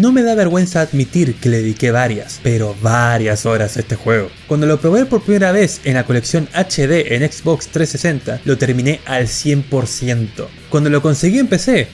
no me da vergüenza admitir que le dediqué varias, pero varias horas a este juego. Cuando lo probé por primera vez en la colección HD en Xbox 360, lo terminé al 100%. Cuando lo conseguí en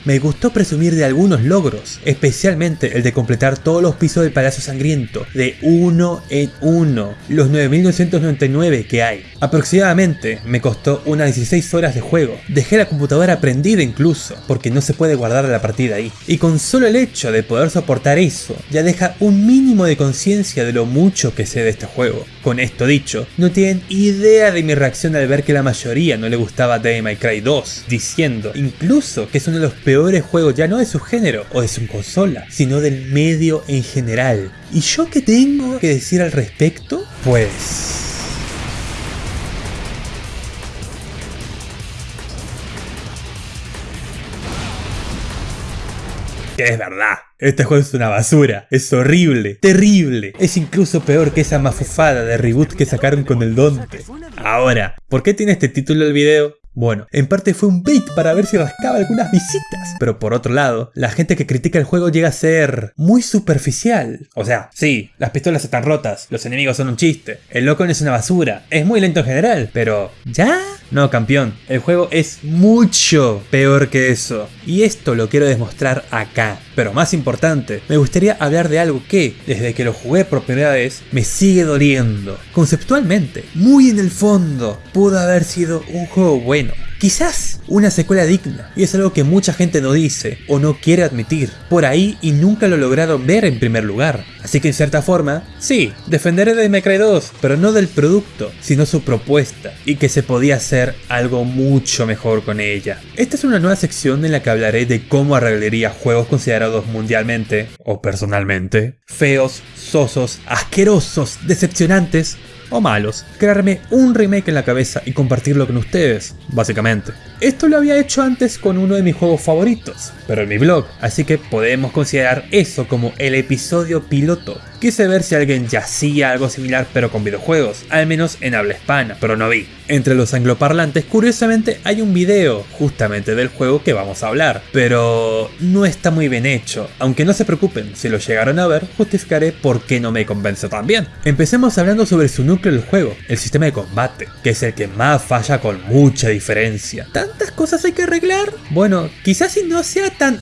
me gustó presumir de algunos logros, especialmente el de completar todos los pisos del Palacio Sangriento, de uno en uno, los 9999 que hay. Aproximadamente me costó unas 16 horas de juego, dejé la computadora prendida incluso, porque no se puede guardar la partida ahí. Y con solo el hecho de poder soportar eso, ya deja un mínimo de conciencia de lo mucho que sé de este juego. Con esto dicho, no tienen idea de mi reacción al ver que la mayoría no le gustaba Devil May Cry 2, diciendo incluso que es uno de los peores juegos ya no de su género o de su consola, sino del medio en general. ¿Y yo qué tengo que decir al respecto? Pues... que es verdad. Este juego es una basura, es horrible, terrible. Es incluso peor que esa mafufada de reboot que sacaron con el Dante. Ahora, ¿por qué tiene este título el video? Bueno, en parte fue un bait para ver si rascaba algunas visitas, pero por otro lado, la gente que critica el juego llega a ser muy superficial. O sea, sí, las pistolas están rotas, los enemigos son un chiste, el loco es una basura, es muy lento en general, pero ¿ya? No, campeón, el juego es mucho peor que eso. Y esto lo quiero demostrar acá. Pero más importante, me gustaría hablar de algo que, desde que lo jugué por primera vez, me sigue doliendo. Conceptualmente, muy en el fondo, pudo haber sido un juego bueno. Quizás una secuela digna, y es algo que mucha gente no dice o no quiere admitir, por ahí y nunca lo lograron ver en primer lugar. Así que en cierta forma, sí, defenderé de May 2, pero no del producto, sino su propuesta, y que se podía hacer algo mucho mejor con ella. Esta es una nueva sección en la que hablaré de cómo arreglaría juegos considerados mundialmente, o personalmente, feos, sosos, asquerosos, decepcionantes, o malos, crearme un remake en la cabeza y compartirlo con ustedes, básicamente. Esto lo había hecho antes con uno de mis juegos favoritos, pero en mi blog, así que podemos considerar eso como el episodio piloto. Quise ver si alguien ya hacía algo similar pero con videojuegos, al menos en habla hispana, pero no vi. Entre los angloparlantes, curiosamente, hay un video justamente del juego que vamos a hablar, pero no está muy bien hecho. Aunque no se preocupen, si lo llegaron a ver, justificaré por qué no me convence tan bien. Empecemos hablando sobre su núcleo del juego, el sistema de combate, que es el que más falla con mucha diferencia. ¿Tantas cosas hay que arreglar? Bueno, quizás si no sea tan...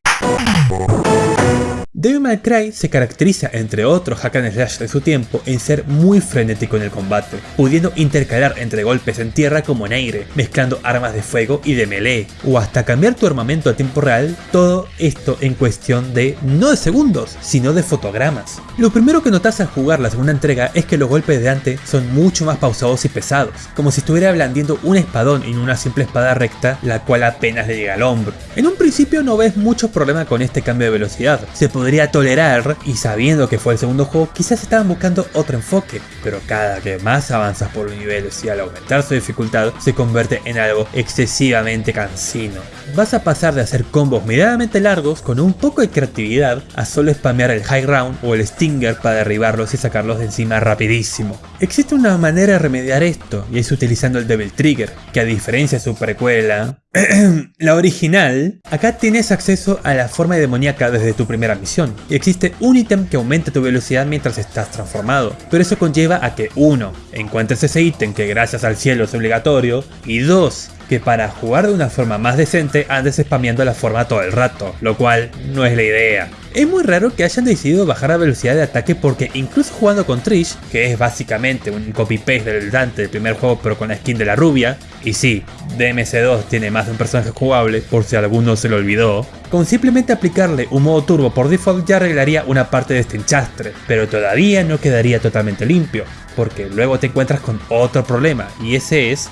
Devil May Cry se caracteriza, entre otros hack and slash de su tiempo, en ser muy frenético en el combate, pudiendo intercalar entre golpes en tierra como en aire, mezclando armas de fuego y de melee, o hasta cambiar tu armamento a tiempo real, todo esto en cuestión de no de segundos, sino de fotogramas. Lo primero que notas al jugar la segunda entrega es que los golpes de Dante son mucho más pausados y pesados, como si estuviera blandiendo un espadón en una simple espada recta, la cual apenas le llega al hombro. En un principio no ves muchos problemas con este cambio de velocidad, se podría tolerar y sabiendo que fue el segundo juego quizás estaban buscando otro enfoque, pero cada que más avanzas por los niveles y al aumentar su dificultad se convierte en algo excesivamente cansino. Vas a pasar de hacer combos medianamente largos con un poco de creatividad a solo spamear el high ground o el stinger para derribarlos y sacarlos de encima rapidísimo. Existe una manera de remediar esto y es utilizando el Devil Trigger, que a diferencia de su precuela, la original, acá tienes acceso a la forma demoníaca desde tu primera misión, y existe un ítem que aumenta tu velocidad mientras estás transformado, pero eso conlleva a que 1. Encuentres ese ítem que gracias al cielo es obligatorio, y 2 que para jugar de una forma más decente andes spameando la forma todo el rato, lo cual no es la idea. Es muy raro que hayan decidido bajar la velocidad de ataque porque incluso jugando con Trish, que es básicamente un copy-paste del Dante del primer juego pero con la skin de la rubia, y sí, DMC2 tiene más de un personaje jugable por si alguno se lo olvidó, con simplemente aplicarle un modo turbo por default ya arreglaría una parte de este enchastre, pero todavía no quedaría totalmente limpio, porque luego te encuentras con otro problema, y ese es...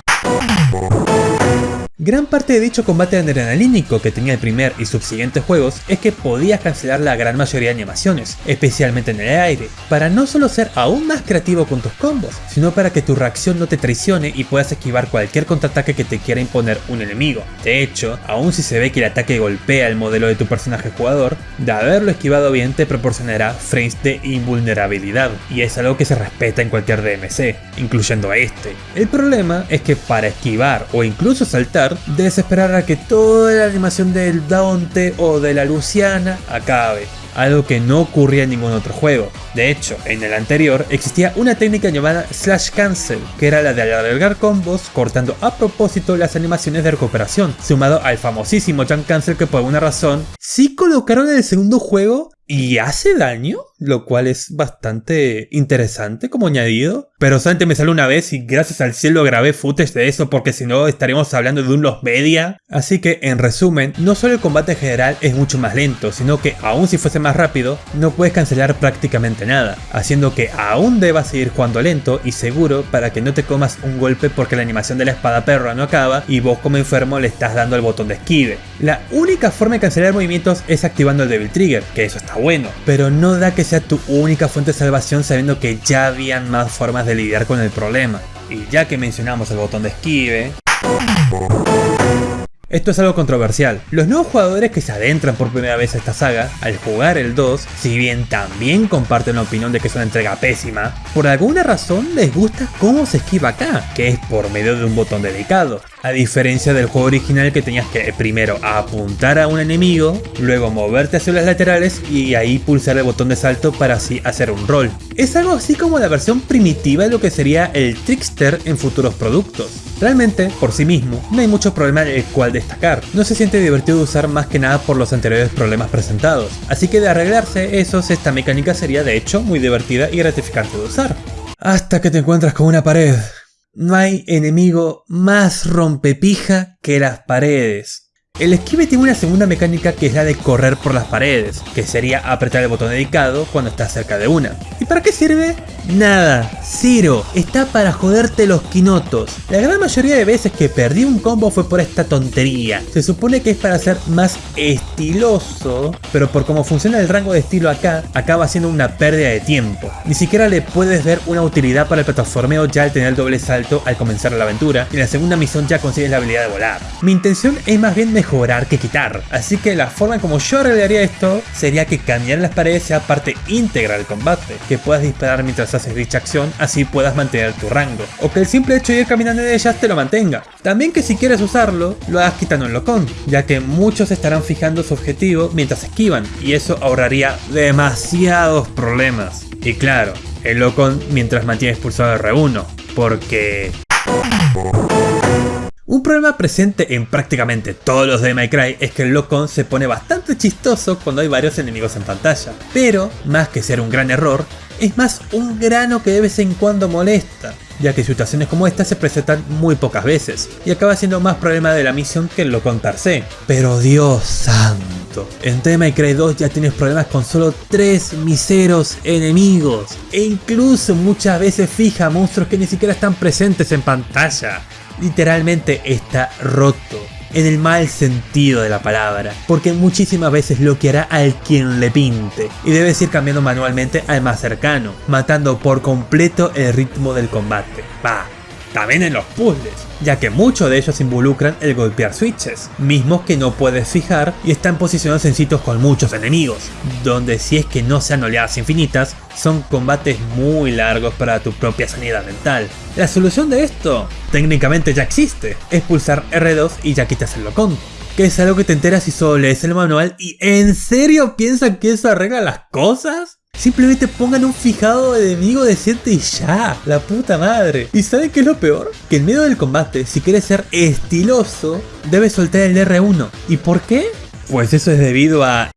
Gran parte de dicho combate adrenalínico que tenía el primer y subsiguientes juegos es que podías cancelar la gran mayoría de animaciones, especialmente en el aire, para no solo ser aún más creativo con tus combos, sino para que tu reacción no te traicione y puedas esquivar cualquier contraataque que te quiera imponer un enemigo. De hecho, aun si se ve que el ataque golpea el modelo de tu personaje jugador, de haberlo esquivado bien te proporcionará frames de invulnerabilidad, y es algo que se respeta en cualquier DMC, incluyendo este. El problema es que para esquivar o incluso saltar debes esperar a que toda la animación del Dante o de la Luciana acabe. algo que no ocurría en ningún otro juego. De hecho, en el anterior existía una técnica llamada Slash Cancel, que era la de alargar combos cortando a propósito las animaciones de recuperación, sumado al famosísimo Jump Cancel que por alguna razón sí colocaron en el segundo juego y hace daño, lo cual es bastante interesante como añadido. Pero solamente me salió una vez y gracias al cielo grabé footage de eso porque si no estaríamos hablando de un los media. Así que en resumen, no solo el combate en general es mucho más lento, sino que aún si fuese más rápido, no puedes cancelar prácticamente nada, haciendo que aún debas seguir jugando lento y seguro para que no te comas un golpe porque la animación de la espada perra no acaba y vos como enfermo le estás dando el botón de esquive. La única forma de cancelar movimientos es activando el Devil Trigger, que eso está bueno, pero no da que sea tu única fuente de salvación sabiendo que ya habían más formas de lidiar con el problema. Y ya que mencionamos el botón de esquive... Esto es algo controversial. Los nuevos jugadores que se adentran por primera vez a esta saga, al jugar el 2, si bien también comparten la opinión de que es una entrega pésima, por alguna razón les gusta cómo se esquiva acá, que es por medio de un botón dedicado. A diferencia del juego original que tenías que primero apuntar a un enemigo, luego moverte hacia las laterales y ahí pulsar el botón de salto para así hacer un roll. Es algo así como la versión primitiva de lo que sería el Trickster en futuros productos. Realmente, por sí mismo, no hay mucho problema el cual destacar. No se siente divertido de usar más que nada por los anteriores problemas presentados. Así que de arreglarse esos, esta mecánica sería de hecho muy divertida y gratificante de usar. Hasta que te encuentras con una pared. No hay enemigo más rompepija que las paredes. El esquive tiene una segunda mecánica que es la de correr por las paredes, que sería apretar el botón dedicado cuando estás cerca de una. ¿Y para qué sirve? Nada, cero, está para joderte los quinotos. La gran mayoría de veces que perdí un combo fue por esta tontería. Se supone que es para ser más estiloso, pero por cómo funciona el rango de estilo acá, acaba siendo una pérdida de tiempo. Ni siquiera le puedes ver una utilidad para el plataformeo ya al tener el doble salto al comenzar la aventura, y en la segunda misión ya consigues la habilidad de volar. Mi intención es más bien mejorar que quitar, así que la forma como yo arreglaría esto sería que cambiar las paredes sea parte íntegra del combate, que puedas disparar mientras haces dicha acción, así puedas mantener tu rango, o que el simple hecho de ir caminando en ellas te lo mantenga. También que si quieres usarlo, lo hagas quitando el locón, ya que muchos estarán fijando su objetivo mientras esquivan, y eso ahorraría demasiados problemas. Y claro, el locón mientras mantienes pulsado R1, porque... Un problema presente en prácticamente todos los de My Cry es que el Locon se pone bastante chistoso cuando hay varios enemigos en pantalla, pero más que ser un gran error, es más un grano que de vez en cuando molesta, ya que situaciones como esta se presentan muy pocas veces, y acaba siendo más problema de la misión que el Locon per. Pero Dios santo, en The My Cry 2 ya tienes problemas con solo 3 miseros enemigos, e incluso muchas veces fija monstruos que ni siquiera están presentes en pantalla literalmente está roto. En el mal sentido de la palabra, porque muchísimas veces lo que hará al quien le pinte, y debes ir cambiando manualmente al más cercano, matando por completo el ritmo del combate. Va, también en los puzzles, ya que muchos de ellos involucran el golpear switches, mismos que no puedes fijar y están posicionados en sitios con muchos enemigos, donde si es que no sean oleadas infinitas, son combates muy largos para tu propia sanidad mental. La solución de esto, técnicamente ya existe, es pulsar R2 y ya quitas el locón. Que es algo que te enteras si solo lees el manual y ¿en serio piensan que eso arregla las cosas? Simplemente pongan un fijado enemigo decente y ya, la puta madre. ¿Y saben qué es lo peor? Que en medio del combate, si quieres ser estiloso, debes soltar el R1. ¿Y por qué? Pues eso es debido a...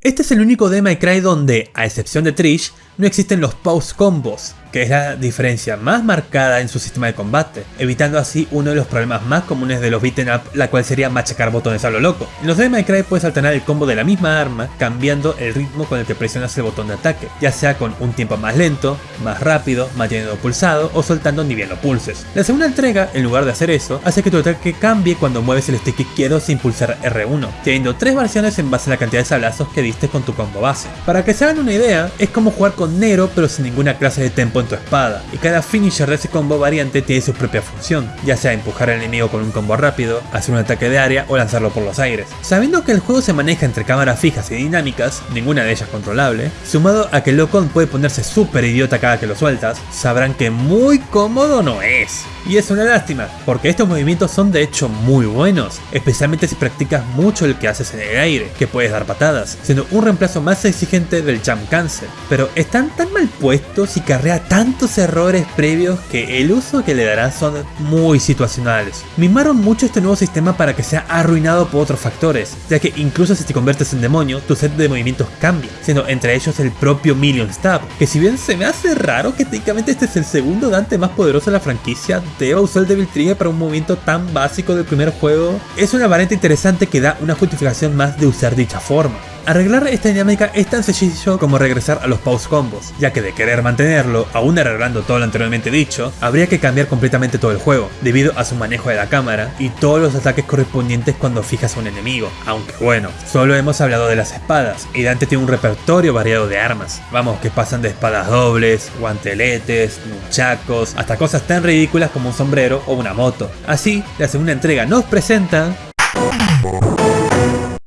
Este es el único de My donde, a excepción de Trish, no existen los pause combos, que es la diferencia más marcada en su sistema de combate, evitando así uno de los problemas más comunes de los beaten up, la cual sería machacar botones a lo loco. En los de My Cry puedes alternar el combo de la misma arma, cambiando el ritmo con el que presionas el botón de ataque, ya sea con un tiempo más lento, más rápido, manteniendo pulsado o soltando ni bien lo pulses. La segunda entrega, en lugar de hacer eso, hace que tu ataque cambie cuando mueves el stick izquierdo sin pulsar R1, teniendo tres versiones en base a la cantidad de sablazos que diste con tu combo base. Para que se hagan una idea, es como jugar con Nero pero sin ninguna clase de tempo tu espada, y cada finisher de ese combo variante tiene su propia función, ya sea empujar al enemigo con un combo rápido, hacer un ataque de área o lanzarlo por los aires. Sabiendo que el juego se maneja entre cámaras fijas y dinámicas, ninguna de ellas controlable, sumado a que Locon puede ponerse súper idiota cada que lo sueltas, sabrán que muy cómodo no es. Y es una lástima, porque estos movimientos son de hecho muy buenos, especialmente si practicas mucho el que haces en el aire, que puedes dar patadas, siendo un reemplazo más exigente del jump cancel. Pero están tan mal puestos y carrea tantos errores previos que el uso que le darán son muy situacionales. Mimaron mucho este nuevo sistema para que sea arruinado por otros factores, ya que incluso si te conviertes en demonio, tu set de movimientos cambia, siendo entre ellos el propio Million Stab, que si bien se me hace raro que técnicamente este es el segundo Dante más poderoso de la franquicia, deba usar el Devil Trigger para un movimiento tan básico del primer juego, es una variante interesante que da una justificación más de usar dicha forma. Arreglar esta dinámica es tan sencillo como regresar a los pause combos, ya que de querer mantenerlo, aún arreglando todo lo anteriormente dicho, habría que cambiar completamente todo el juego, debido a su manejo de la cámara y todos los ataques correspondientes cuando fijas a un enemigo, aunque bueno, solo hemos hablado de las espadas, y Dante tiene un repertorio variado de armas, vamos que pasan de espadas dobles, guanteletes, nunchacos, hasta cosas tan ridículas como un sombrero o una moto. Así, la segunda entrega nos presenta...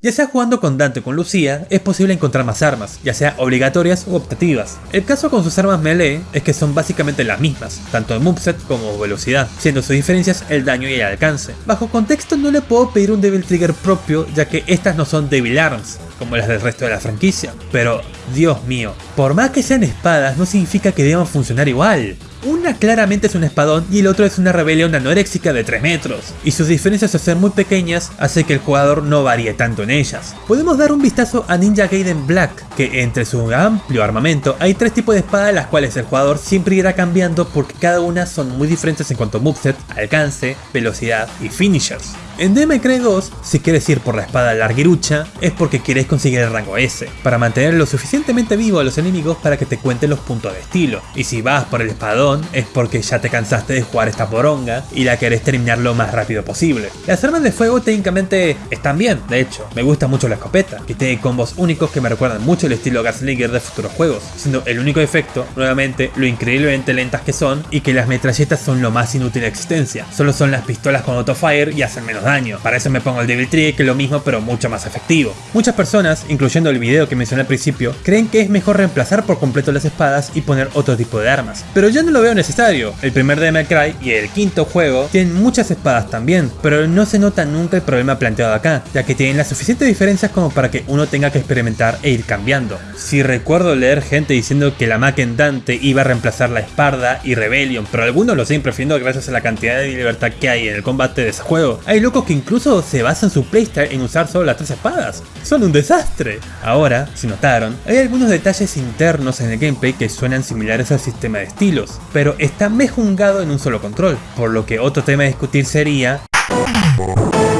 Ya sea jugando con Dante o con Lucía, es posible encontrar más armas, ya sea obligatorias u optativas. El caso con sus armas melee es que son básicamente las mismas, tanto en moveset como velocidad, siendo sus diferencias el daño y el alcance. Bajo contexto no le puedo pedir un Devil Trigger propio, ya que estas no son Devil Arms, como las del resto de la franquicia. Pero, Dios mío, por más que sean espadas no significa que deban funcionar igual. Una claramente es un espadón y el otro es una rebelión anoréxica de 3 metros, y sus diferencias al ser muy pequeñas hace que el jugador no varíe tanto en ellas. Podemos dar un vistazo a Ninja Gaiden Black, que entre su amplio armamento hay tres tipos de espadas las cuales el jugador siempre irá cambiando porque cada una son muy diferentes en cuanto a moveset, alcance, velocidad y finishers. En Devil 2, si quieres ir por la espada larguirucha, es porque quieres conseguir el rango S, para mantener lo suficientemente vivo a los enemigos para que te cuenten los puntos de estilo. Y si vas por el espadón, es porque ya te cansaste de jugar esta poronga y la querés terminar lo más rápido posible. Las armas de fuego técnicamente están bien, de hecho, me gusta mucho la escopeta, que tiene combos únicos que me recuerdan mucho el estilo Gaslinger de futuros juegos, siendo el único efecto, nuevamente, lo increíblemente lentas que son y que las metralletas son lo más inútil de existencia. Solo son las pistolas con autofire y hacen menos daño. Para eso me pongo el Devil Trigger que es lo mismo pero mucho más efectivo. Muchas personas, incluyendo el video que mencioné al principio, creen que es mejor reemplazar por completo las espadas y poner otro tipo de armas. Pero yo no lo veo necesario. El primer Devil Cry y el quinto juego tienen muchas espadas también, pero no se nota nunca el problema planteado acá, ya que tienen las suficientes diferencias como para que uno tenga que experimentar e ir cambiando. Si recuerdo leer gente diciendo que la Maken Dante iba a reemplazar la espada y Rebellion, pero algunos lo siguen prefiriendo gracias a la cantidad de libertad que hay en el combate de ese juego. Hay locos que incluso se basan su playstyle en usar solo las tres espadas. Son un desastre. Ahora, si notaron, algunos detalles internos en el gameplay que suenan similares al sistema de estilos, pero está mejungado en un solo control, por lo que otro tema a discutir sería...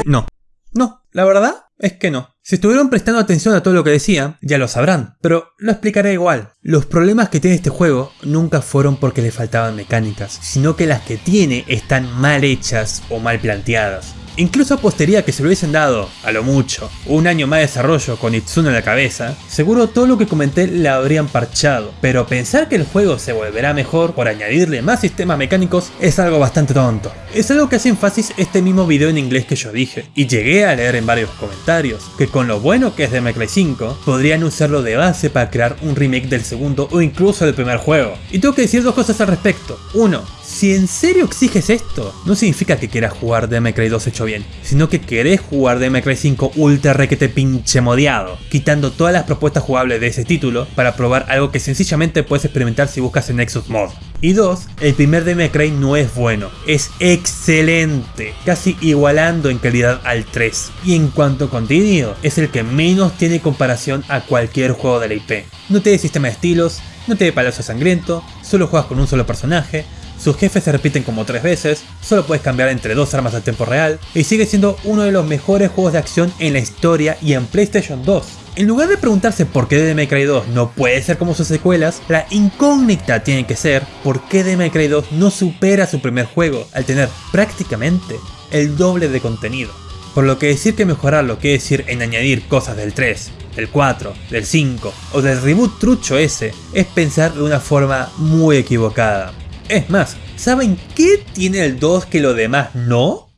No, no, la verdad es que no. Si estuvieron prestando atención a todo lo que decía, ya lo sabrán, pero lo explicaré igual. Los problemas que tiene este juego nunca fueron porque le faltaban mecánicas, sino que las que tiene están mal hechas o mal planteadas. Incluso apostaría que si lo hubiesen dado, a lo mucho, un año más de desarrollo con Itsuno en la cabeza, seguro todo lo que comenté le habrían parchado, pero pensar que el juego se volverá mejor por añadirle más sistemas mecánicos es algo bastante tonto. Es algo que hace énfasis este mismo video en inglés que yo dije, y llegué a leer en varios comentarios, que con lo bueno que es de Cry 5, podrían usarlo de base para crear un remake del segundo o incluso del primer juego. Y tengo que decir dos cosas al respecto. Uno, si en serio exiges esto, no significa que quieras jugar Cry 2 hecho bien, sino que querés jugar Cry 5 ultra requete pinche modiado, quitando todas las propuestas jugables de ese título para probar algo que sencillamente puedes experimentar si buscas en Nexus Mod. Y dos, el primer Cry no es bueno, es excelente, casi igualando en calidad al 3. Y en cuanto a contenido, es el que menos tiene comparación a cualquier juego de la IP. No tiene sistema de estilos, no tiene palacio sangriento, solo juegas con un solo personaje, sus jefes se repiten como tres veces, solo puedes cambiar entre dos armas al tiempo real, y sigue siendo uno de los mejores juegos de acción en la historia y en PlayStation 2. En lugar de preguntarse por qué Cry 2 no puede ser como sus secuelas, la incógnita tiene que ser por qué Cry 2 no supera su primer juego al tener prácticamente el doble de contenido. Por lo que decir que mejorarlo quiere decir en añadir cosas del 3 del 4, del 5 o del reboot trucho ese es pensar de una forma muy equivocada. Es más, ¿saben qué tiene el 2 que lo demás no?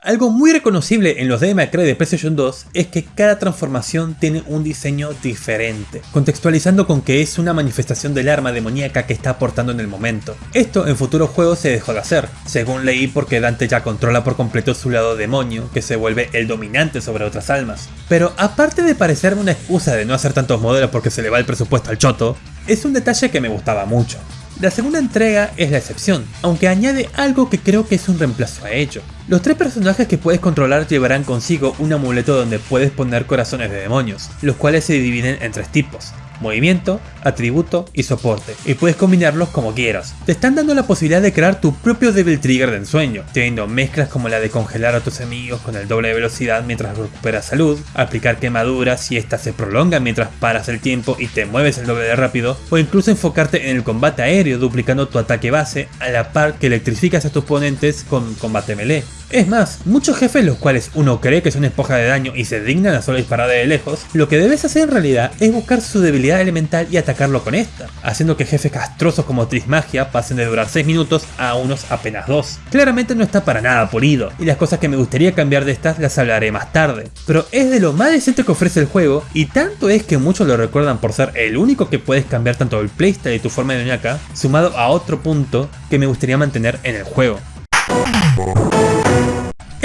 Algo muy reconocible en los DMA de PlayStation 2 es que cada transformación tiene un diseño diferente, contextualizando con que es una manifestación del arma demoníaca que está aportando en el momento. Esto en futuros juegos se dejó de hacer, según leí porque Dante ya controla por completo su lado demonio, que se vuelve el dominante sobre otras almas. Pero aparte de parecerme una excusa de no hacer tantos modelos porque se le va el presupuesto al choto, es un detalle que me gustaba mucho. La segunda entrega es la excepción, aunque añade algo que creo que es un reemplazo a ello. Los tres personajes que puedes controlar llevarán consigo un amuleto donde puedes poner corazones de demonios, los cuales se dividen en tres tipos, movimiento, atributo y soporte, y puedes combinarlos como quieras. Te están dando la posibilidad de crear tu propio Devil Trigger de ensueño, teniendo mezclas como la de congelar a tus enemigos con el doble de velocidad mientras recuperas salud, aplicar quemaduras si éstas se prolongan mientras paras el tiempo y te mueves el doble de rápido, o incluso enfocarte en el combate aéreo duplicando tu ataque base a la par que electrificas a tus oponentes con combate melee. Es más, muchos jefes los cuales uno cree que son esponja de daño y se dignan a solo disparar de lejos, lo que debes hacer en realidad es buscar su debilidad elemental y atacarlo con esta, haciendo que jefes castrosos como Trismagia pasen de durar 6 minutos a unos apenas 2. Claramente no está para nada pulido, y las cosas que me gustaría cambiar de estas las hablaré más tarde, pero es de lo más decente que ofrece el juego, y tanto es que muchos lo recuerdan por ser el único que puedes cambiar tanto el playstyle y tu forma de ñaca, sumado a otro punto que me gustaría mantener en el juego.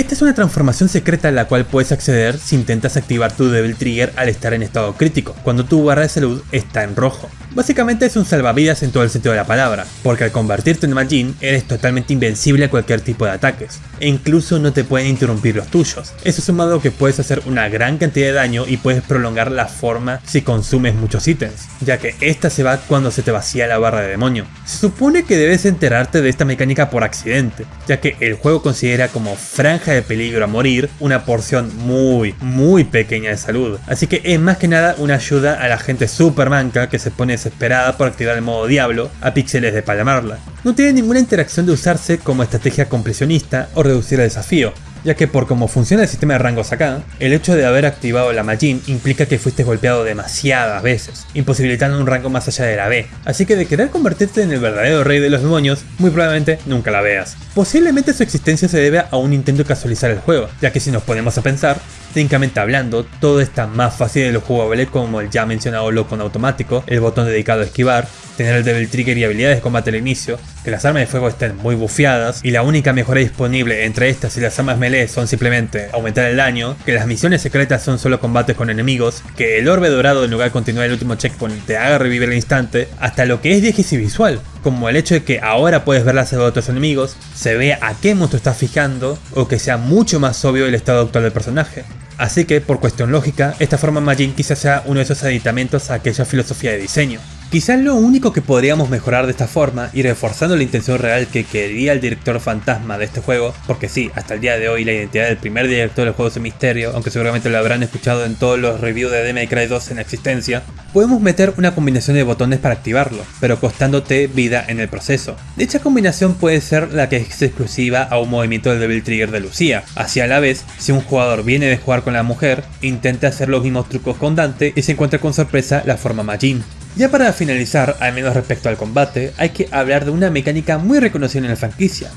Esta es una transformación secreta a la cual puedes acceder si intentas activar tu Devil Trigger al estar en estado crítico, cuando tu barra de salud está en rojo. Básicamente es un salvavidas en todo el sentido de la palabra, porque al convertirte en Majin eres totalmente invencible a cualquier tipo de ataques, e incluso no te pueden interrumpir los tuyos. Eso sumado que puedes hacer una gran cantidad de daño y puedes prolongar la forma si consumes muchos ítems, ya que esta se va cuando se te vacía la barra de demonio. Se supone que debes enterarte de esta mecánica por accidente, ya que el juego considera como franja de peligro a morir una porción muy, muy pequeña de salud, así que es más que nada una ayuda a la gente super manca que se pone desesperada por activar el modo diablo a píxeles de palamarla. No tiene ninguna interacción de usarse como estrategia compresionista o reducir el desafío, ya que por cómo funciona el sistema de rangos acá, el hecho de haber activado la Majin implica que fuiste golpeado demasiadas veces, imposibilitando un rango más allá de la B, así que de querer convertirte en el verdadero rey de los demonios, muy probablemente nunca la veas. Posiblemente su existencia se debe a un intento de casualizar el juego, ya que si nos ponemos a pensar, técnicamente hablando, todo está más fácil de lo jugable como el ya mencionado loco en automático, el botón dedicado a esquivar, tener el Devil Trigger y habilidades de combate al inicio, que las armas de fuego estén muy bufeadas y la única mejora disponible entre estas y las armas melee son simplemente aumentar el daño, que las misiones secretas son solo combates con enemigos, que el orbe dorado en lugar de continuar el último checkpoint te haga revivir el instante, hasta lo que es y visual, como el hecho de que ahora puedes ver las de otros enemigos, se vea a qué monstruo estás fijando o que sea mucho más obvio el estado actual del personaje. Así que, por cuestión lógica, esta forma Majin quizás sea uno de esos aditamentos a aquella filosofía de diseño. Quizás lo único que podríamos mejorar de esta forma y reforzando la intención real que quería el director fantasma de este juego, porque sí, hasta el día de hoy la identidad del primer director del juego es un misterio, aunque seguramente lo habrán escuchado en todos los reviews de Devil Cry 2 en existencia, podemos meter una combinación de botones para activarlo, pero costándote vida en el proceso. Dicha combinación puede ser la que es exclusiva a un movimiento del Devil Trigger de Lucía, así a la vez, si un jugador viene de jugar con la mujer, intenta hacer los mismos trucos con Dante y se encuentra con sorpresa la forma Majin. Ya para finalizar, al menos respecto al combate, hay que hablar de una mecánica muy reconocida en la franquicia.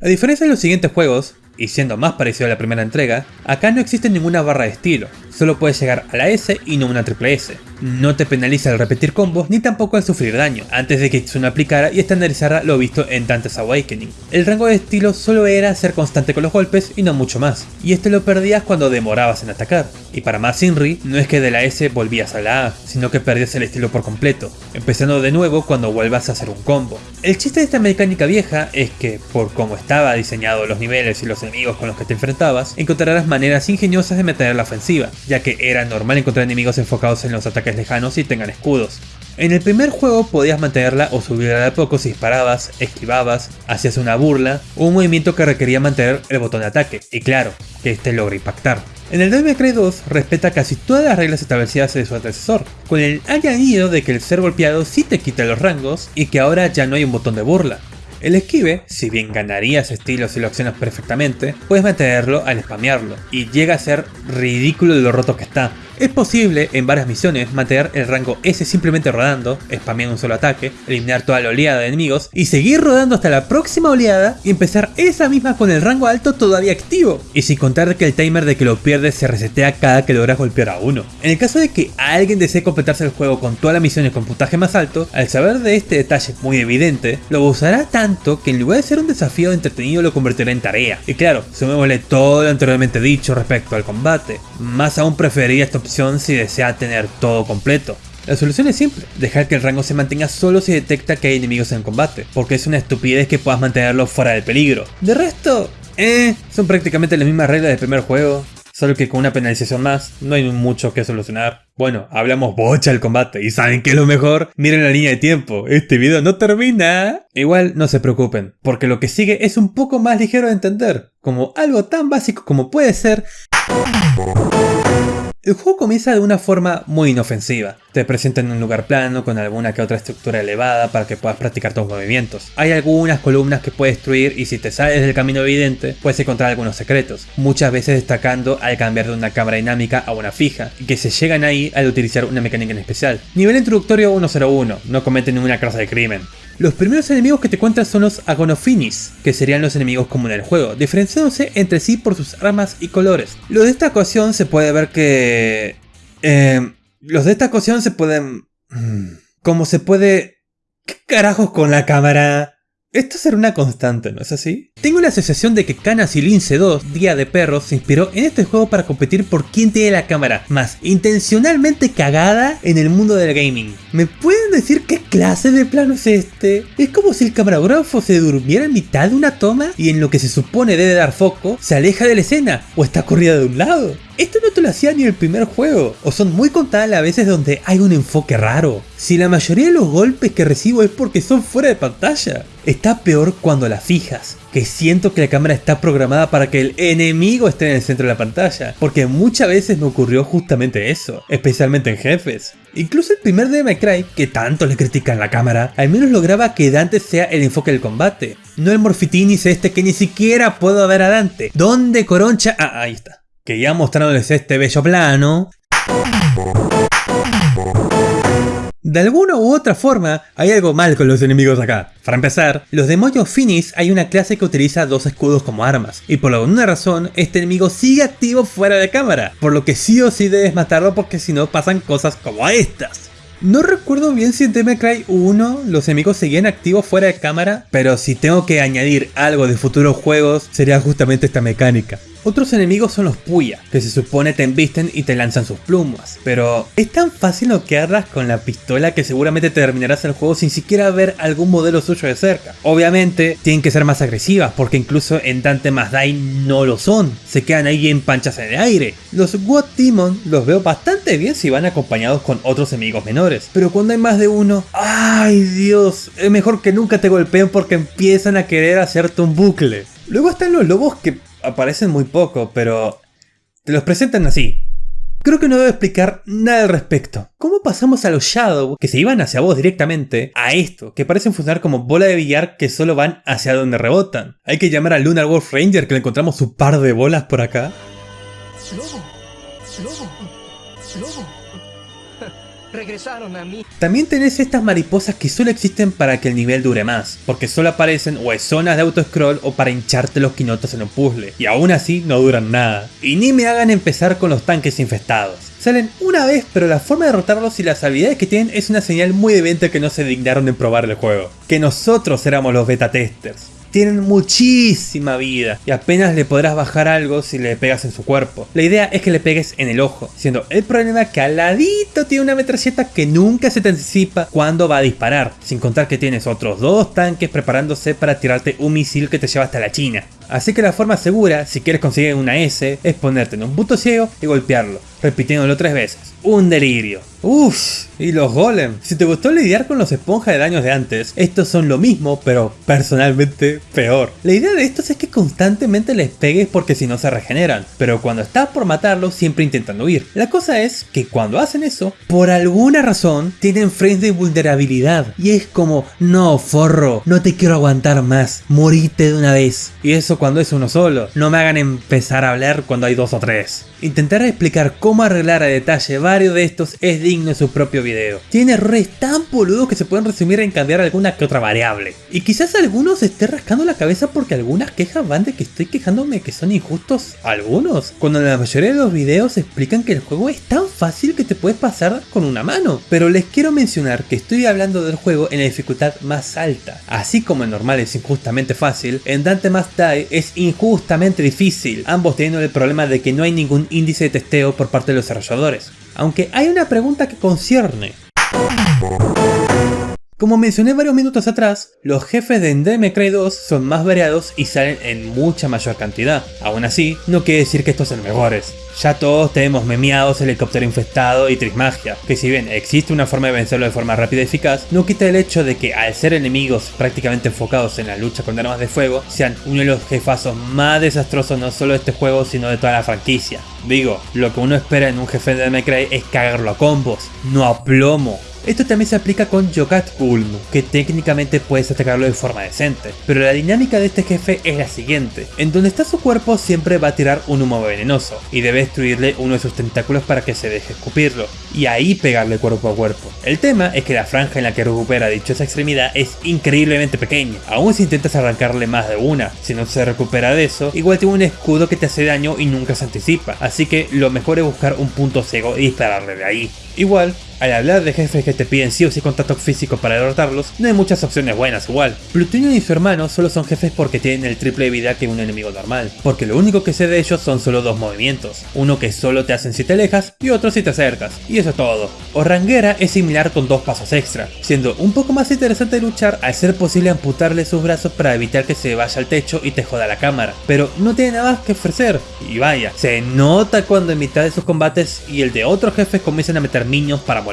A diferencia de los siguientes juegos, y siendo más parecido a la primera entrega, acá no existe ninguna barra de estilo, solo puedes llegar a la S y no una triple S. No te penaliza el repetir combos ni tampoco al sufrir daño, antes de que Kitsune aplicara y estandarizara lo visto en Dante's Awakening. El rango de estilo solo era ser constante con los golpes y no mucho más, y esto lo perdías cuando demorabas en atacar. Y para más Inri, no es que de la S volvías a la A, sino que perdías el estilo por completo, empezando de nuevo cuando vuelvas a hacer un combo. El chiste de esta mecánica vieja es que, por cómo estaba diseñado los niveles y los con los que te enfrentabas, encontrarás maneras ingeniosas de meter la ofensiva, ya que era normal encontrar enemigos enfocados en los ataques lejanos y tengan escudos. En el primer juego podías mantenerla o subirla de a poco si disparabas, esquivabas, hacías una burla o un movimiento que requería mantener el botón de ataque, y claro, que este logra impactar. En el Devil May 2 respeta casi todas las reglas establecidas de su antecesor, con el añadido de que el ser golpeado sí te quita los rangos y que ahora ya no hay un botón de burla. El esquive, si bien ganarías estilo si lo accionas perfectamente, puedes mantenerlo al spamearlo, y llega a ser ridículo de lo roto que está. Es posible en varias misiones mantener el rango S simplemente rodando, spameando un solo ataque, eliminar toda la oleada de enemigos y seguir rodando hasta la próxima oleada y empezar esa misma con el rango alto todavía activo. Y sin contar que el timer de que lo pierdes se resetea cada que logras golpear a uno. En el caso de que alguien desee completarse el juego con todas las misiones con puntaje más alto, al saber de este detalle muy evidente, lo usará tanto que en lugar de ser un desafío entretenido lo convertirá en tarea. Y claro, sumémosle todo lo anteriormente dicho respecto al combate. Más aún preferiría esta opción si desea tener todo completo. La solución es simple, dejar que el rango se mantenga solo si detecta que hay enemigos en combate, porque es una estupidez que puedas mantenerlo fuera del peligro. De resto, eh, son prácticamente las mismas reglas del primer juego, solo que con una penalización más, no hay mucho que solucionar. Bueno, hablamos bocha del combate, y ¿saben qué es lo mejor? Miren la línea de tiempo, este video no termina. Igual no se preocupen, porque lo que sigue es un poco más ligero de entender, como algo tan básico como puede ser... El juego comienza de una forma muy inofensiva. Te presentan un lugar plano con alguna que otra estructura elevada para que puedas practicar tus movimientos. Hay algunas columnas que puedes destruir y si te sales del camino evidente puedes encontrar algunos secretos, muchas veces destacando al cambiar de una cámara dinámica a una fija, y que se llegan ahí al utilizar una mecánica en especial. Nivel introductorio 101, no cometen ninguna clase de crimen. Los primeros enemigos que te cuentan son los Agonofinis, que serían los enemigos comunes del juego, diferenciándose entre sí por sus armas y colores. Los de esta ocasión se puede ver que... Eh, los de esta ocasión se pueden... Mm, como se puede... ¿Qué carajos con la cámara? Esto será una constante, ¿no es así? Tengo la asociación de que Canas y Lince 2, Día de Perros, se inspiró en este juego para competir por quién tiene la cámara más intencionalmente cagada en el mundo del gaming. ¿Me pueden decir qué clase de plano es este? Es como si el camarógrafo se durmiera en mitad de una toma y en lo que se supone debe dar foco, se aleja de la escena o está corrida de un lado. Esto no te lo hacía ni el primer juego, o son muy contadas las veces donde hay un enfoque raro. Si la mayoría de los golpes que recibo es porque son fuera de pantalla. Está peor cuando la fijas, que siento que la cámara está programada para que el enemigo esté en el centro de la pantalla, porque muchas veces me ocurrió justamente eso, especialmente en jefes. Incluso el primer Devil Cry, que tanto le critican la cámara, al menos lograba que Dante sea el enfoque del combate, no el Morfitinis este que ni siquiera puedo ver a Dante. ¿Dónde coroncha? Ah, ahí está que ya mostrándoles este bello plano. De alguna u otra forma, hay algo mal con los enemigos acá. Para empezar, los demonios Finis hay una clase que utiliza dos escudos como armas, y por alguna razón, este enemigo sigue activo fuera de cámara, por lo que sí o sí debes matarlo porque si no pasan cosas como estas. No recuerdo bien si en Devil Cry 1 los enemigos seguían activos fuera de cámara, pero si tengo que añadir algo de futuros juegos sería justamente esta mecánica. Otros enemigos son los Puya, que se supone te embisten y te lanzan sus plumas. Pero es tan fácil noquearlas con la pistola que seguramente terminarás el juego sin siquiera ver algún modelo suyo de cerca. Obviamente tienen que ser más agresivas porque incluso en Dante más no lo son. Se quedan ahí en panchas en el aire. Los God Demon los veo bastante bien si van acompañados con otros enemigos menores. Pero cuando hay más de uno, ¡ay Dios! Es mejor que nunca te golpeen porque empiezan a querer hacerte un bucle. Luego están los lobos que aparecen muy poco, pero te los presentan así. Creo que no debo explicar nada al respecto. ¿Cómo pasamos a los Shadow, que se iban hacia vos directamente, a esto, que parecen funcionar como bola de billar que solo van hacia donde rebotan? Hay que llamar a Lunar Wolf Ranger que le encontramos su par de bolas por acá. Regresaron a mí. También tenés estas mariposas que solo existen para que el nivel dure más, porque solo aparecen o en zonas de auto-scroll o para hincharte los quinotos en un puzzle, y aún así no duran nada. Y ni me hagan empezar con los tanques infestados. Salen una vez, pero la forma de derrotarlos y las habilidades que tienen es una señal muy evidente que no se dignaron en probar el juego. Que nosotros éramos los beta testers tienen muchísima vida y apenas le podrás bajar algo si le pegas en su cuerpo. La idea es que le pegues en el ojo, siendo el problema que al ladito tiene una metralleta que nunca se te anticipa cuando va a disparar, sin contar que tienes otros dos tanques preparándose para tirarte un misil que te lleva hasta la China. Así que la forma segura, si quieres conseguir una S, es ponerte en un punto ciego y golpearlo, repitiéndolo tres veces. Un delirio. Uff, y los golem. Si te gustó lidiar con los esponjas de daños de antes, estos son lo mismo, pero personalmente peor. La idea de estos es que constantemente les pegues porque si no se regeneran, pero cuando estás por matarlos siempre intentan huir. La cosa es que cuando hacen eso, por alguna razón, tienen frames de vulnerabilidad. Y es como, no, forro, no te quiero aguantar más, morite de una vez. Y eso cuando es uno solo, no me hagan empezar a hablar cuando hay dos o tres. Intentar explicar cómo arreglar a detalle varios de estos es digno de su propio video. Tiene errores tan boludos que se pueden resumir en cambiar alguna que otra variable. Y quizás algunos se esté rascando la cabeza porque algunas quejas van de que estoy quejándome que son injustos algunos, cuando la mayoría de los videos explican que el juego es tan fácil que te puedes pasar con una mano. Pero les quiero mencionar que estoy hablando del juego en la dificultad más alta. Así como en normal es injustamente fácil, en Dante Must Die es injustamente difícil, ambos teniendo el problema de que no hay ningún índice de testeo por parte de los desarrolladores. Aunque hay una pregunta que concierne. Como mencioné varios minutos atrás, los jefes de Endemic Cry 2 son más variados y salen en mucha mayor cantidad. Aún así, no quiere decir que estos sean mejores. Ya todos tenemos memeados helicóptero infestado y Trismagia, que si bien existe una forma de vencerlo de forma rápida y eficaz, no quita el hecho de que al ser enemigos prácticamente enfocados en la lucha con armas de fuego, sean uno de los jefazos más desastrosos no solo de este juego sino de toda la franquicia. Digo, lo que uno espera en un jefe de Devil Cry es cagarlo a combos, no a plomo. Esto también se aplica con Yokat Ulm, que técnicamente puedes atacarlo de forma decente, pero la dinámica de este jefe es la siguiente, en donde está su cuerpo siempre va a tirar un humo venenoso, y debe destruirle uno de sus tentáculos para que se deje escupirlo, y ahí pegarle cuerpo a cuerpo. El tema es que la franja en la que recupera dichosa extremidad es increíblemente pequeña, aún si intentas arrancarle más de una, si no se recupera de eso, igual tiene un escudo que te hace daño y nunca se anticipa, así que lo mejor es buscar un punto ciego y dispararle de ahí. Igual, al hablar de jefes que te piden sí o sí contacto físico para derrotarlos, no hay muchas opciones buenas igual. Plutonium y su hermano solo son jefes porque tienen el triple de vida que un enemigo normal, porque lo único que sé de ellos son solo dos movimientos, uno que solo te hacen si te alejas y otro si te acercas, y eso es todo. Ranguera es similar con dos pasos extra, siendo un poco más interesante luchar al ser posible amputarle sus brazos para evitar que se vaya al techo y te joda la cámara, pero no tiene nada más que ofrecer, y vaya, se nota cuando en mitad de sus combates y el de otros jefes comienzan a meter niños para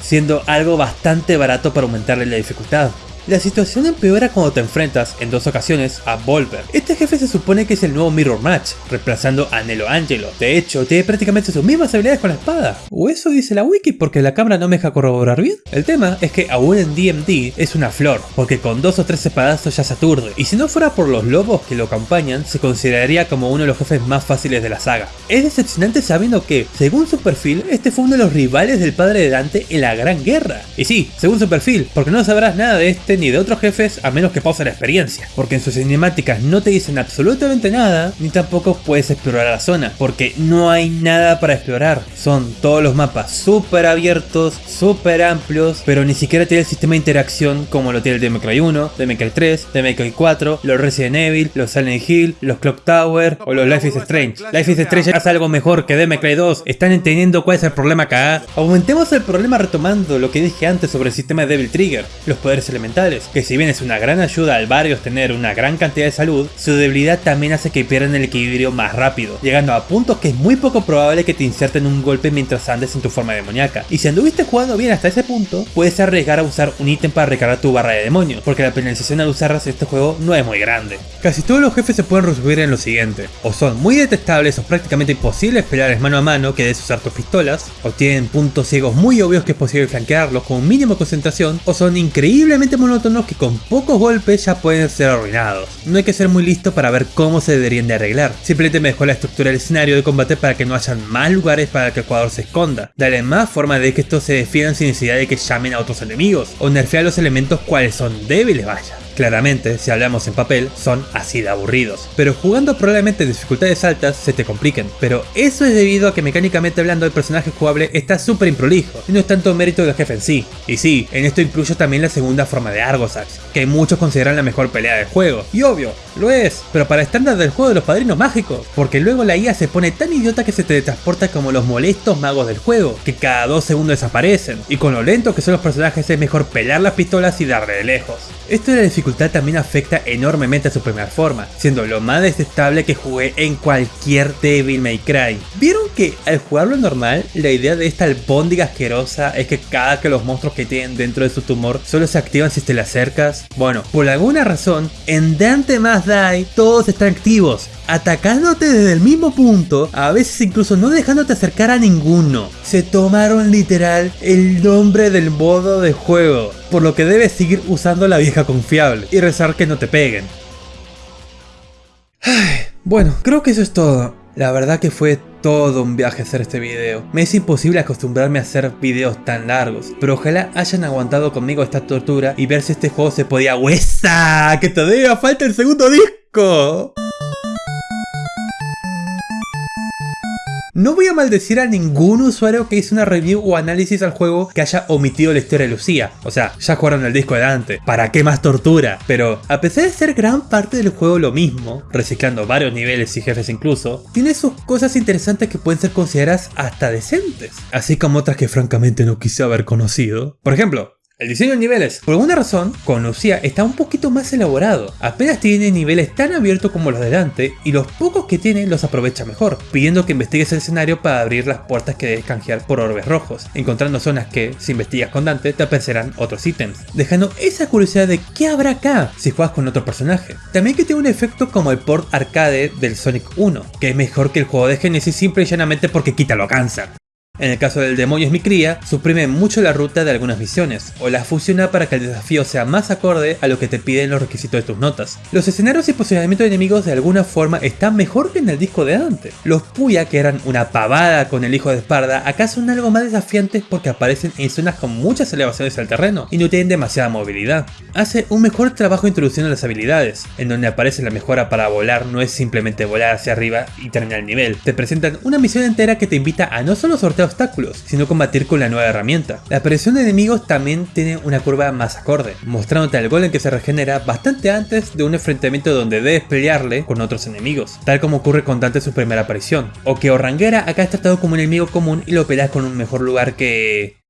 siendo algo bastante barato para aumentarle la dificultad. La situación empeora cuando te enfrentas, en dos ocasiones, a Volver. Este jefe se supone que es el nuevo Mirror Match, reemplazando a Nelo Angelo. De hecho, tiene prácticamente sus mismas habilidades con la espada. O eso dice la wiki porque la cámara no me deja corroborar bien. El tema es que aún en DMD es una flor, porque con dos o tres espadazos ya se aturde. Y si no fuera por los lobos que lo acompañan, se consideraría como uno de los jefes más fáciles de la saga. Es decepcionante sabiendo que, según su perfil, este fue uno de los rivales del padre de Dante en la Gran Guerra. Y sí, según su perfil, porque no sabrás nada de este ni de otros jefes a menos que pause la experiencia, porque en sus cinemáticas no te dicen absolutamente nada, ni tampoco puedes explorar la zona, porque no hay nada para explorar. Son todos los mapas súper abiertos, súper amplios, pero ni siquiera tiene el sistema de interacción como lo tiene el Devil Cry 1, Devil Cry 3, Devil Cry 4, los Resident Evil, los Silent Hill, los Clock Tower o los Life is Strange. Life is Strange hace algo mejor que Devil Cry 2, están entendiendo cuál es el problema acá. Aumentemos el problema retomando lo que dije antes sobre el sistema de Devil Trigger, los poderes elementales, que si bien es una gran ayuda al barrio tener una gran cantidad de salud, su debilidad también hace que pierdan el equilibrio más rápido, llegando a puntos que es muy poco probable que te inserten un golpe mientras andes en tu forma demoníaca. Y si anduviste jugando bien hasta ese punto, puedes arriesgar a usar un ítem para recargar tu barra de demonios, porque la penalización al usarlas en este juego no es muy grande. Casi todos los jefes se pueden resumir en lo siguiente, o son muy detestables o prácticamente imposibles pelearles mano a mano que debes usar tus pistolas, o tienen puntos ciegos muy obvios que es posible flanquearlos con un mínimo de concentración, o son increíblemente que con pocos golpes ya pueden ser arruinados. No hay que ser muy listo para ver cómo se deberían de arreglar, simplemente mejora la estructura del escenario de combate para que no hayan más lugares para que el jugador se esconda, Dale más forma de que estos se defiendan sin necesidad de que llamen a otros enemigos, o nerfear los elementos cuales son débiles vaya. Claramente, si hablamos en papel, son así de aburridos. Pero jugando probablemente en dificultades altas se te compliquen. Pero eso es debido a que mecánicamente hablando el personaje jugable está súper improlijo, y no es tanto mérito del jefe en sí. Y sí, en esto incluyo también la segunda forma de Argosax, que muchos consideran la mejor pelea del juego. Y obvio, lo es, pero para estándar del juego de los padrinos mágicos, porque luego la IA se pone tan idiota que se te transporta como los molestos magos del juego, que cada dos segundos desaparecen, y con lo lento que son los personajes es mejor pelear las pistolas y darle de lejos. Esto es la también afecta enormemente a su primera forma, siendo lo más desestable que jugué en cualquier Devil May Cry. ¿Vieron que al jugarlo normal, la idea de esta albóndiga asquerosa es que cada que los monstruos que tienen dentro de su tumor solo se activan si te le acercas? Bueno, por alguna razón, en Dante Más Die todos están activos, atacándote desde el mismo punto, a veces incluso no dejándote acercar a ninguno. Se tomaron literal el nombre del modo de juego, por lo que debes seguir usando la vieja confiable y rezar que no te peguen. bueno, creo que eso es todo. La verdad que fue todo un viaje hacer este video. Me es imposible acostumbrarme a hacer videos tan largos, pero ojalá hayan aguantado conmigo esta tortura y ver si este juego se podía... ¡Huesa! ¡Que todavía falta el segundo disco! No voy a maldecir a ningún usuario que hizo una review o análisis al juego que haya omitido la historia de Lucía. O sea, ya jugaron el disco de Dante. ¿Para qué más tortura? Pero, a pesar de ser gran parte del juego lo mismo, reciclando varios niveles y jefes incluso, tiene sus cosas interesantes que pueden ser consideradas hasta decentes. Así como otras que francamente no quise haber conocido. Por ejemplo, el diseño de niveles, por alguna razón, con Lucía está un poquito más elaborado. Apenas tiene niveles tan abiertos como los de Dante y los pocos que tiene los aprovecha mejor, pidiendo que investigues el escenario para abrir las puertas que debes canjear por orbes rojos, encontrando zonas que, si investigas con Dante, te aparecerán otros ítems, dejando esa curiosidad de qué habrá acá si juegas con otro personaje. También que tiene un efecto como el port arcade del Sonic 1, que es mejor que el juego de Genesis simple y llanamente porque quita lo cansa. En el caso del demonio es mi cría, suprime mucho la ruta de algunas misiones, o la fusiona para que el desafío sea más acorde a lo que te piden los requisitos de tus notas. Los escenarios y posicionamiento de enemigos de alguna forma están mejor que en el disco de antes. Los Puya, que eran una pavada con el hijo de Esparda, acá son algo más desafiantes porque aparecen en zonas con muchas elevaciones al terreno y no tienen demasiada movilidad. Hace un mejor trabajo introduciendo las habilidades, en donde aparece la mejora para volar no es simplemente volar hacia arriba y terminar el nivel. Te presentan una misión entera que te invita a no solo sortear obstáculos, sino combatir con la nueva herramienta. La aparición de enemigos también tiene una curva más acorde, mostrándote al golem que se regenera bastante antes de un enfrentamiento donde debes pelearle con otros enemigos, tal como ocurre con Dante su primera aparición, o que Orranguera acá es tratado como un enemigo común y lo peleas con un mejor lugar que...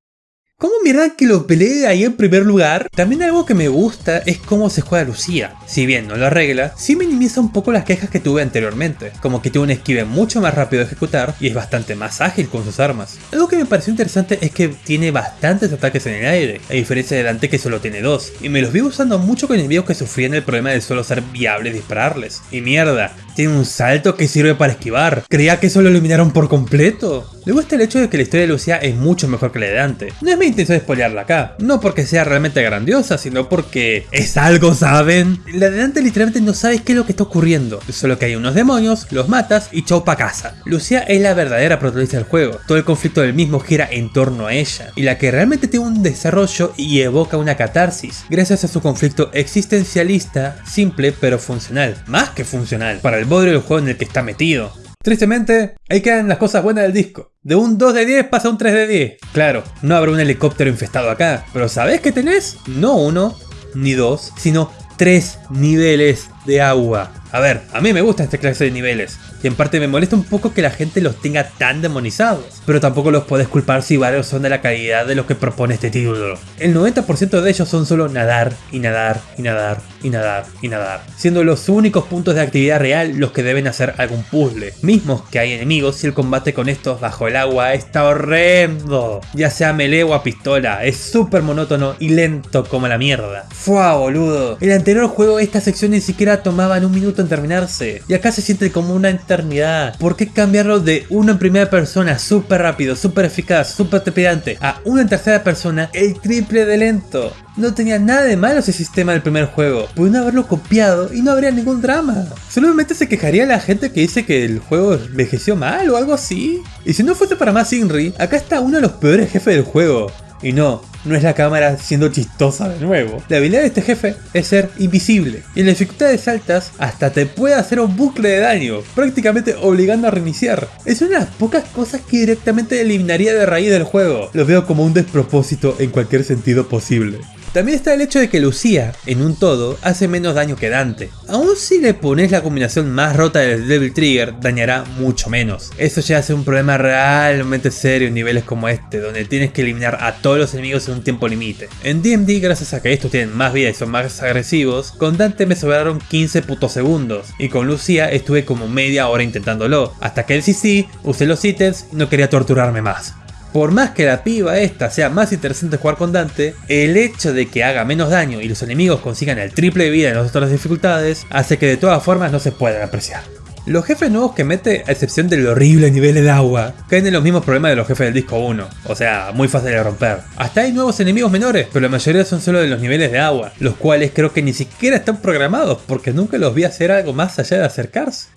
¿Cómo mierda que lo peleé ahí en primer lugar? También algo que me gusta es cómo se juega Lucía. Si bien no lo arregla, sí minimiza un poco las quejas que tuve anteriormente, como que tiene un esquive mucho más rápido de ejecutar y es bastante más ágil con sus armas. Algo que me pareció interesante es que tiene bastantes ataques en el aire, a diferencia de Dante que solo tiene dos, y me los vi usando mucho con enemigos que sufrían el problema de solo ser viable dispararles. Y mierda, tiene un salto que sirve para esquivar. Creía que eso lo eliminaron por completo. Le gusta el hecho de que la historia de Lucía es mucho mejor que la de Dante. No es mi intención spoilearla acá, no porque sea realmente grandiosa, sino porque es algo, ¿saben? La de Dante literalmente no sabes qué es lo que está ocurriendo, solo que hay unos demonios, los matas y chau pa' casa. Lucía es la verdadera protagonista del juego, todo el conflicto del mismo gira en torno a ella, y la que realmente tiene un desarrollo y evoca una catarsis, gracias a su conflicto existencialista, simple pero funcional, más que funcional, para el bodrio del juego en el que está metido. Tristemente, ahí quedan las cosas buenas del disco. De un 2 de 10 pasa a un 3 de 10. Claro, no habrá un helicóptero infestado acá, pero ¿sabés qué tenés? No uno, ni dos, sino tres niveles de agua. A ver, a mí me gusta esta clase de niveles, y en parte me molesta un poco que la gente los tenga tan demonizados, pero tampoco los puedes culpar si varios son de la calidad de lo que propone este título. El 90% de ellos son solo nadar, y nadar, y nadar, y nadar, y nadar, siendo los únicos puntos de actividad real los que deben hacer algún puzzle, mismos que hay enemigos si el combate con estos bajo el agua está horrendo, ya sea melee o a pistola, es súper monótono y lento como la mierda. Fua boludo, el anterior juego esta sección ni siquiera tomaban un minuto en terminarse. Y acá se siente como una eternidad. ¿Por qué cambiarlo de uno en primera persona súper rápido, súper eficaz, súper trepidante a uno en tercera persona el triple de lento? No tenía nada de malo ese sistema del primer juego. Pudieron haberlo copiado y no habría ningún drama. Solamente se quejaría la gente que dice que el juego envejeció mal o algo así. Y si no fuese para más Inri, acá está uno de los peores jefes del juego. Y no, no es la cámara siendo chistosa de nuevo. La habilidad de este jefe es ser invisible. Y en las dificultades altas hasta te puede hacer un bucle de daño, prácticamente obligando a reiniciar. Es una de las pocas cosas que directamente eliminaría de raíz del juego. Lo veo como un despropósito en cualquier sentido posible. También está el hecho de que Lucía, en un todo, hace menos daño que Dante. Aún si le pones la combinación más rota del Devil Trigger, dañará mucho menos. Eso ya hace un problema realmente serio en niveles como este, donde tienes que eliminar a todos los enemigos en un tiempo límite. En DMD, gracias a que estos tienen más vida y son más agresivos, con Dante me sobraron 15 putos segundos, y con Lucía estuve como media hora intentándolo, hasta que el CC usé los ítems y no quería torturarme más. Por más que la piba esta sea más interesante jugar con Dante, el hecho de que haga menos daño y los enemigos consigan el triple de vida en las otras dificultades, hace que de todas formas no se puedan apreciar. Los jefes nuevos que mete, a excepción del horrible nivel de agua, caen en los mismos problemas de los jefes del disco 1, o sea, muy fácil de romper. Hasta hay nuevos enemigos menores, pero la mayoría son solo de los niveles de agua, los cuales creo que ni siquiera están programados, porque nunca los vi hacer algo más allá de acercarse.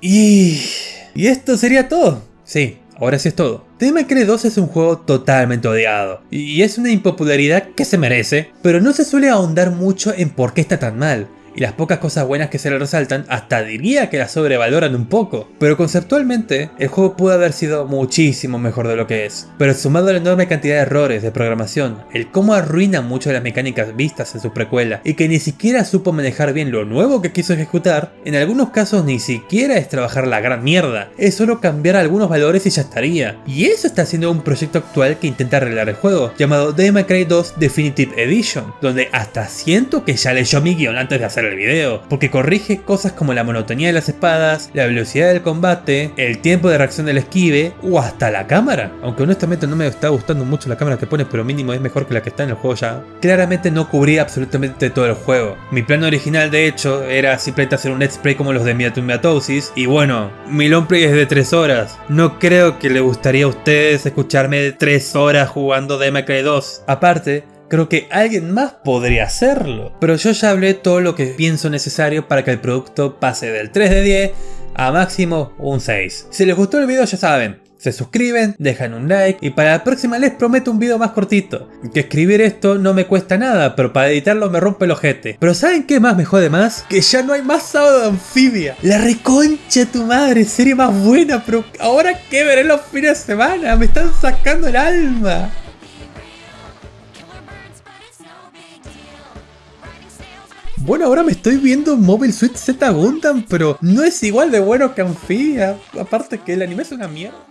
Y... Y esto sería todo. Sí, ahora sí es todo. Devil 2 es un juego totalmente odiado, y es una impopularidad que se merece, pero no se suele ahondar mucho en por qué está tan mal y las pocas cosas buenas que se le resaltan hasta diría que la sobrevaloran un poco. Pero conceptualmente, el juego pudo haber sido muchísimo mejor de lo que es. Pero sumado a la enorme cantidad de errores de programación, el cómo arruina muchas de las mecánicas vistas en su precuela y que ni siquiera supo manejar bien lo nuevo que quiso ejecutar, en algunos casos ni siquiera es trabajar la gran mierda, es solo cambiar algunos valores y ya estaría. Y eso está haciendo un proyecto actual que intenta arreglar el juego, llamado Devil Cry 2 Definitive Edition, donde hasta siento que ya leyó mi guion antes de hacer el video, porque corrige cosas como la monotonía de las espadas, la velocidad del combate, el tiempo de reacción del esquive o hasta la cámara. Aunque honestamente no me está gustando mucho la cámara que pones, pero mínimo es mejor que la que está en el juego ya. Claramente no cubría absolutamente todo el juego. Mi plan original de hecho era simplemente hacer un let's play como los de Miatosis y bueno, mi long play es de 3 horas. No creo que le gustaría a ustedes escucharme 3 horas jugando Cry 2. Aparte, creo que alguien más podría hacerlo. Pero yo ya hablé todo lo que pienso necesario para que el producto pase del 3 de 10 a máximo un 6. Si les gustó el video ya saben, se suscriben, dejan un like y para la próxima les prometo un video más cortito. Que escribir esto no me cuesta nada, pero para editarlo me rompe el ojete. Pero ¿saben qué más me jode más? Que ya no hay más sábado de anfibia. La reconcha tu madre, serie más buena, pero ahora qué veré los fines de semana, me están sacando el alma. Bueno, ahora me estoy viendo Mobile Suit Z Gundam, pero no es igual de bueno que Amphibia. Aparte que el anime es una mierda.